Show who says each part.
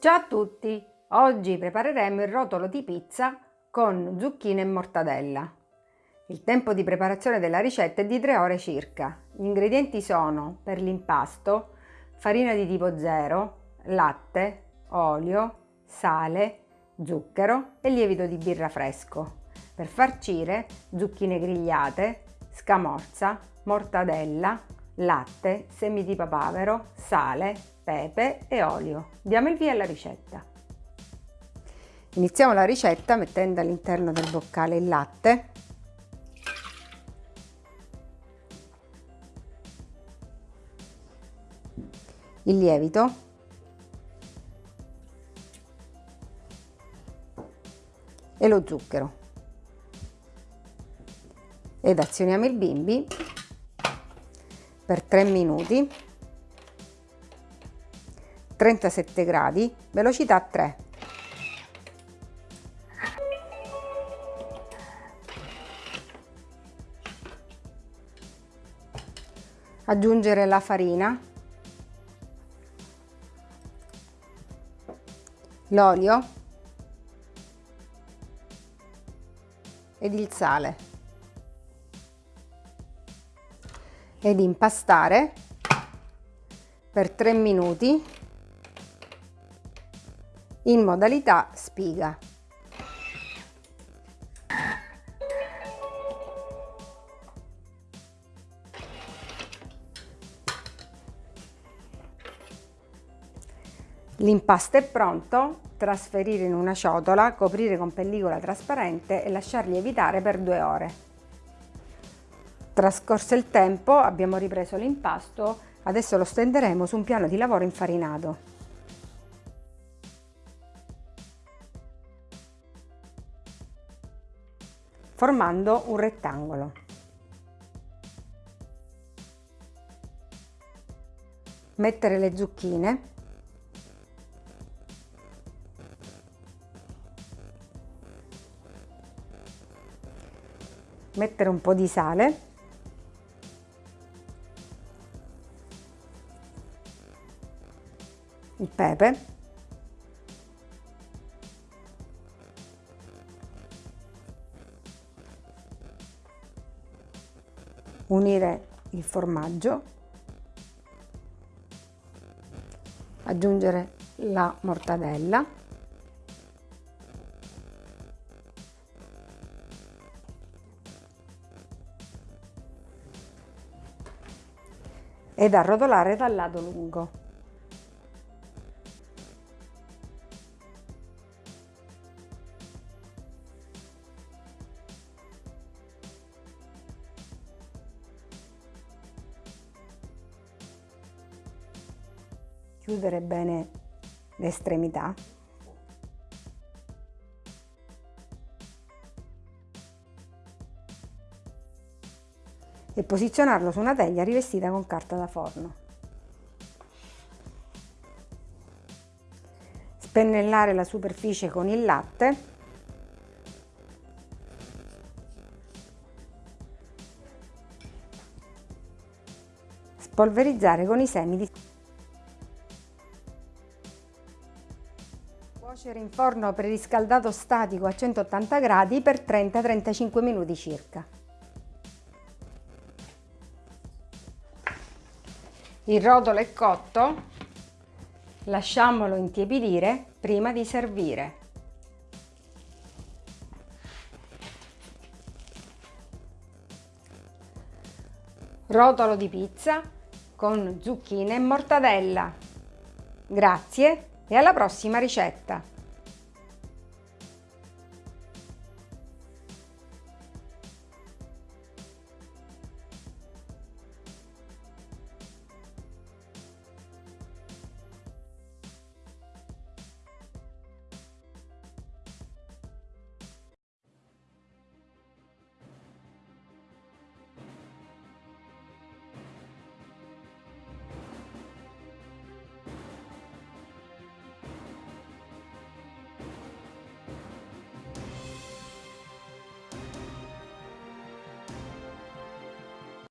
Speaker 1: Ciao a tutti! Oggi prepareremo il rotolo di pizza con zucchine e mortadella. Il tempo di preparazione della ricetta è di 3 ore circa. Gli ingredienti sono per l'impasto farina di tipo 0, latte, olio, sale, zucchero e lievito di birra fresco. Per farcire zucchine grigliate, scamorza, mortadella, latte, semi di papavero, sale, pepe e olio. Diamo il via alla ricetta. Iniziamo la ricetta mettendo all'interno del boccale il latte, il lievito, e lo zucchero ed azioniamo il bimbi per 3 minuti 37 gradi velocità 3 aggiungere la farina l'olio ed il sale ed impastare per 3 minuti in modalità spiga. L'impasto è pronto, trasferire in una ciotola, coprire con pellicola trasparente e lasciar lievitare per due ore. Trascorso il tempo abbiamo ripreso l'impasto, adesso lo stenderemo su un piano di lavoro infarinato. formando un rettangolo. Mettere le zucchine mettere un po' di sale il pepe. Unire il formaggio. Aggiungere la mortadella. Ed arrotolare dal lato lungo chiudere bene le estremità e posizionarlo su una teglia rivestita con carta da forno. Spennellare la superficie con il latte spolverizzare con i semi di Cuocere in forno preriscaldato statico a 180 gradi per 30-35 minuti circa. Il rotolo è cotto, lasciamolo intiepidire prima di servire. Rotolo di pizza con zucchine e mortadella. Grazie e alla prossima ricetta!